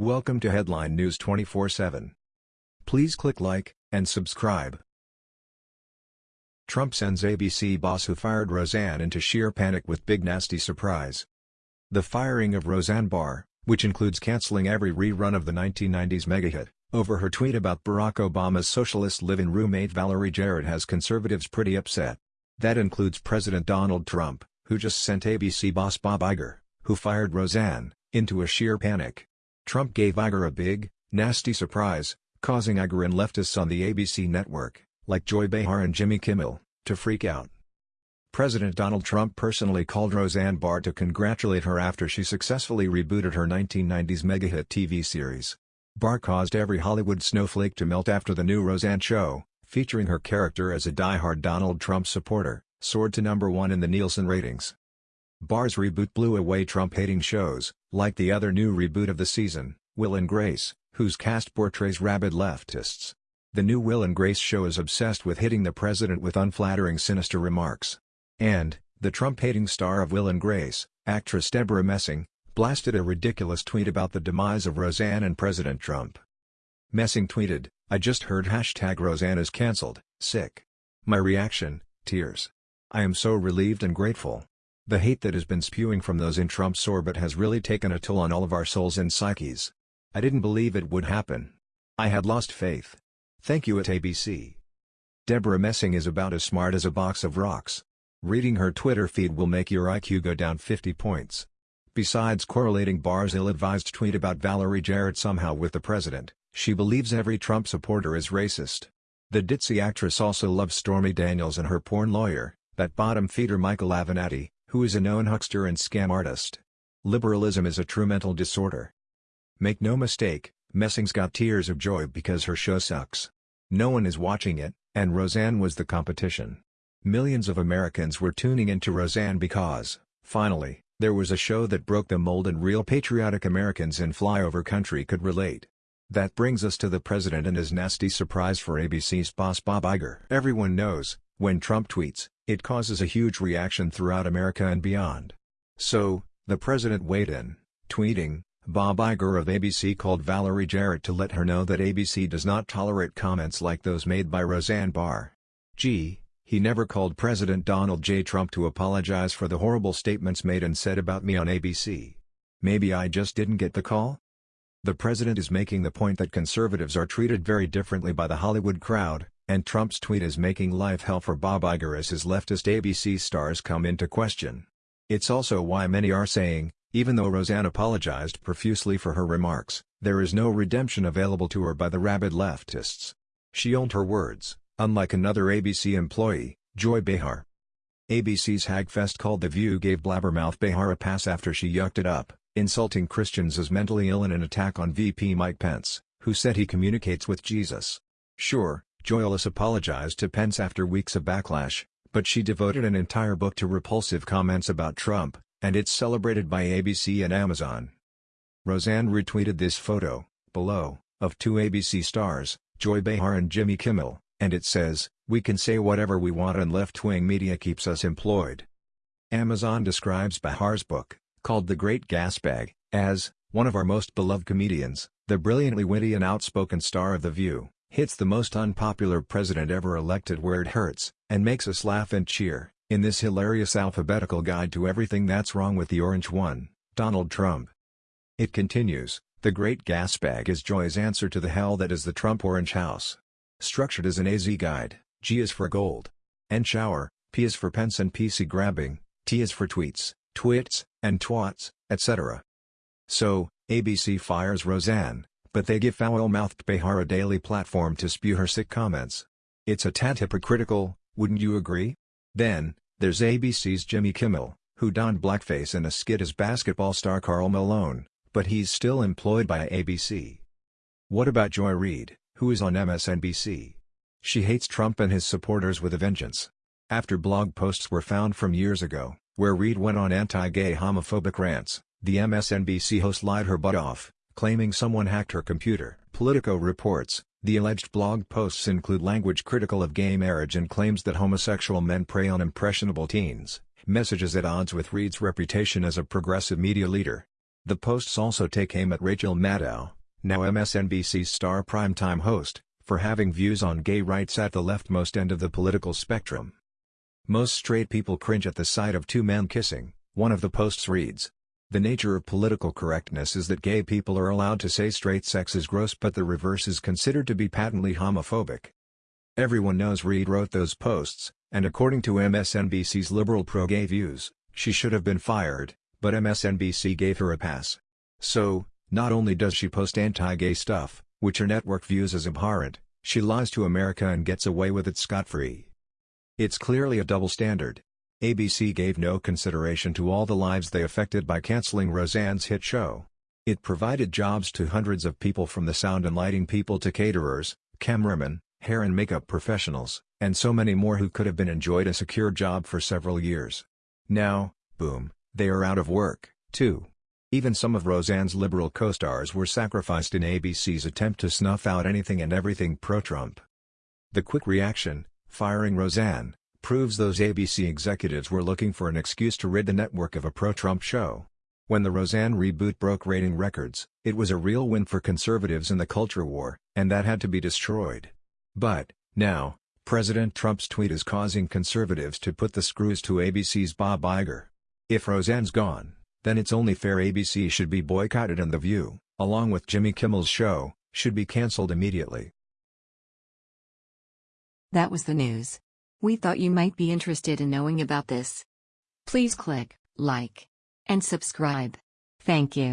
Welcome to Headline News 24/7. Please click like and subscribe. Trump sends ABC boss who fired Roseanne into sheer panic with big nasty surprise. The firing of Roseanne Barr, which includes canceling every rerun of the 1990s mega hit, over her tweet about Barack Obama's socialist live-in roommate Valerie Jarrett has conservatives pretty upset. That includes President Donald Trump, who just sent ABC boss Bob Iger, who fired Roseanne, into a sheer panic. Trump gave Iger a big, nasty surprise, causing Iger and leftists on the ABC network, like Joy Behar and Jimmy Kimmel, to freak out. President Donald Trump personally called Roseanne Barr to congratulate her after she successfully rebooted her 1990s mega-hit TV series. Barr caused every Hollywood snowflake to melt after the new Roseanne show, featuring her character as a die-hard Donald Trump supporter, soared to number one in the Nielsen ratings. Barr's reboot blew away Trump-hating shows, like the other new reboot of the season, Will and Grace, whose cast portrays rabid leftists. The new Will and Grace show is obsessed with hitting the president with unflattering sinister remarks. And, the Trump-hating star of Will and Grace, actress Debra Messing, blasted a ridiculous tweet about the demise of Roseanne and President Trump. Messing tweeted, I just heard hashtag Roseanne is cancelled, sick. My reaction, tears. I am so relieved and grateful. The hate that has been spewing from those in Trump's orbit has really taken a toll on all of our souls and psyches. I didn't believe it would happen. I had lost faith. Thank you at ABC. Debra Messing is about as smart as a box of rocks. Reading her Twitter feed will make your IQ go down 50 points. Besides correlating Barr's ill-advised tweet about Valerie Jarrett somehow with the president, she believes every Trump supporter is racist. The ditzy actress also loves Stormy Daniels and her porn lawyer, that bottom feeder Michael Avenatti, who is a known huckster and scam artist. Liberalism is a true mental disorder. Make no mistake, Messing's got tears of joy because her show sucks. No one is watching it, and Roseanne was the competition. Millions of Americans were tuning into Roseanne because, finally, there was a show that broke the mold and real patriotic Americans in flyover country could relate. That brings us to the president and his nasty surprise for ABC's boss Bob Iger. Everyone knows, when Trump tweets, it causes a huge reaction throughout America and beyond. So, the president weighed in, tweeting, Bob Iger of ABC called Valerie Jarrett to let her know that ABC does not tolerate comments like those made by Roseanne Barr. Gee, he never called President Donald J. Trump to apologize for the horrible statements made and said about me on ABC. Maybe I just didn't get the call? The president is making the point that conservatives are treated very differently by the Hollywood crowd, and Trump's tweet is making life hell for Bob Iger as his leftist ABC stars come into question. It's also why many are saying, even though Roseanne apologized profusely for her remarks, there is no redemption available to her by the rabid leftists. She owned her words, unlike another ABC employee, Joy Behar. ABC's Hagfest called The View gave blabbermouth Behar a pass after she yucked it up, insulting Christians as mentally ill in an attack on VP Mike Pence, who said he communicates with Jesus. Sure, Joyless apologized to Pence after weeks of backlash, but she devoted an entire book to repulsive comments about Trump, and it's celebrated by ABC and Amazon. Roseanne retweeted this photo, below, of two ABC stars, Joy Behar and Jimmy Kimmel, and it says, We can say whatever we want and left-wing media keeps us employed. Amazon describes Behar's book, called The Great Gasbag, as, one of our most beloved comedians, the brilliantly witty and outspoken star of The View hits the most unpopular president ever elected where it hurts, and makes us laugh and cheer, in this hilarious alphabetical guide to everything that's wrong with the orange one, Donald Trump. It continues, the great gas bag is Joy's answer to the hell that is the Trump Orange House. Structured as an AZ guide, G is for gold. N shower, P is for pence and PC grabbing, T is for tweets, twits, and twats, etc. So, ABC fires Roseanne, but they give foul-mouthed Behar a daily platform to spew her sick comments. It's a tad hypocritical, wouldn't you agree? Then, there's ABC's Jimmy Kimmel, who donned blackface in a skit as basketball star Karl Malone, but he's still employed by ABC. What about Joy Reid, who is on MSNBC? She hates Trump and his supporters with a vengeance. After blog posts were found from years ago, where Reid went on anti-gay homophobic rants, the MSNBC host lied her butt off, claiming someone hacked her computer. Politico reports, the alleged blog posts include language critical of gay marriage and claims that homosexual men prey on impressionable teens, messages at odds with Reid's reputation as a progressive media leader. The posts also take aim at Rachel Maddow, now MSNBC's star primetime host, for having views on gay rights at the leftmost end of the political spectrum. Most straight people cringe at the sight of two men kissing, one of the posts reads. The nature of political correctness is that gay people are allowed to say straight sex is gross but the reverse is considered to be patently homophobic. Everyone knows Reid wrote those posts, and according to MSNBC's liberal pro-gay views, she should have been fired, but MSNBC gave her a pass. So, not only does she post anti-gay stuff, which her network views as abhorrent, she lies to America and gets away with it scot-free. It's clearly a double standard. ABC gave no consideration to all the lives they affected by canceling Roseanne's hit show. It provided jobs to hundreds of people from the sound and lighting people to caterers, cameramen, hair and makeup professionals, and so many more who could have been enjoyed a secure job for several years. Now, boom, they are out of work, too. Even some of Roseanne's liberal co-stars were sacrificed in ABC's attempt to snuff out anything and everything pro-Trump. The quick reaction, firing Roseanne, proves those ABC executives were looking for an excuse to rid the network of a pro-Trump show. When the Roseanne reboot broke rating records, it was a real win for conservatives in the culture war, and that had to be destroyed. But, now, President Trump's tweet is causing conservatives to put the screws to ABC's Bob Iger. If Roseanne's gone, then it's only fair ABC should be boycotted and The View, along with Jimmy Kimmel's show, should be cancelled immediately. That was the news. We thought you might be interested in knowing about this. Please click like and subscribe. Thank you.